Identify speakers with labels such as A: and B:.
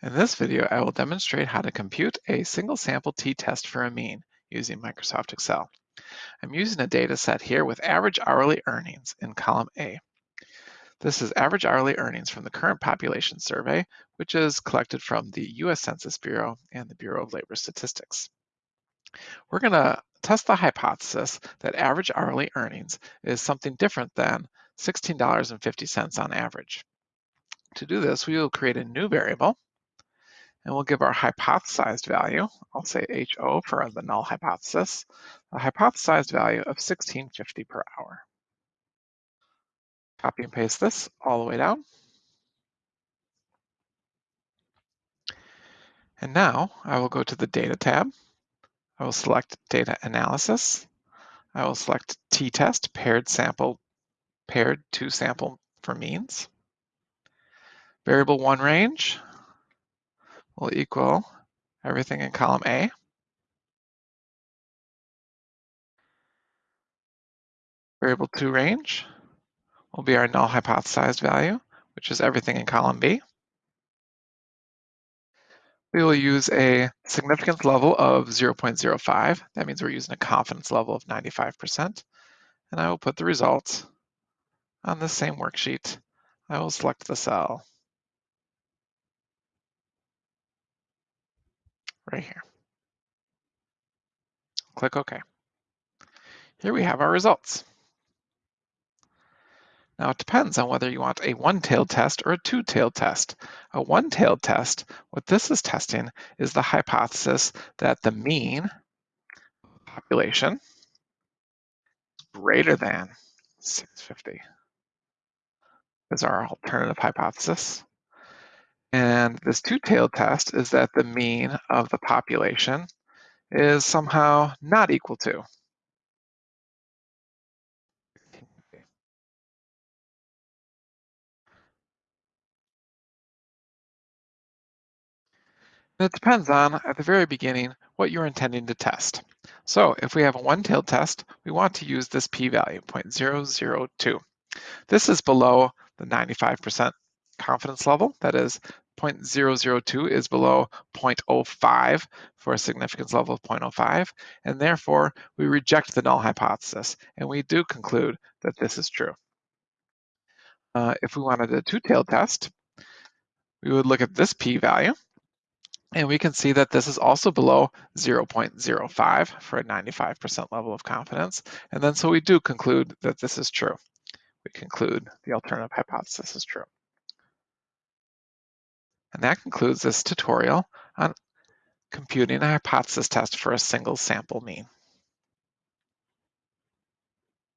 A: In this video, I will demonstrate how to compute a single sample t-test for a mean using Microsoft Excel. I'm using a data set here with average hourly earnings in column A. This is average hourly earnings from the current population survey, which is collected from the US Census Bureau and the Bureau of Labor Statistics. We're going to test the hypothesis that average hourly earnings is something different than $16.50 on average. To do this, we will create a new variable and we'll give our hypothesized value, I'll say HO for the null hypothesis, a hypothesized value of 1650 per hour. Copy and paste this all the way down. And now I will go to the Data tab. I will select Data Analysis. I will select t-test, paired sample, paired two sample for means. Variable one range, will equal everything in column A. Variable 2 range will be our null hypothesized value, which is everything in column B. We will use a significance level of 0.05. That means we're using a confidence level of 95%. And I will put the results on the same worksheet. I will select the cell right here. Click OK. Here we have our results. Now it depends on whether you want a one-tailed test or a two-tailed test. A one-tailed test, what this is testing is the hypothesis that the mean population is greater than 650 is our alternative hypothesis. And this two-tailed test is that the mean of the population is somehow not equal to. it depends on, at the very beginning, what you're intending to test. So if we have a one-tailed test, we want to use this p-value, 0.002. This is below the 95% confidence level, that is 0.002 is below 0.05 for a significance level of 0.05, and therefore we reject the null hypothesis, and we do conclude that this is true. Uh, if we wanted a two-tailed test, we would look at this p-value, and we can see that this is also below 0.05 for a 95% level of confidence, and then so we do conclude that this is true. We conclude the alternative hypothesis is true. And that concludes this tutorial on computing a hypothesis test for a single sample mean.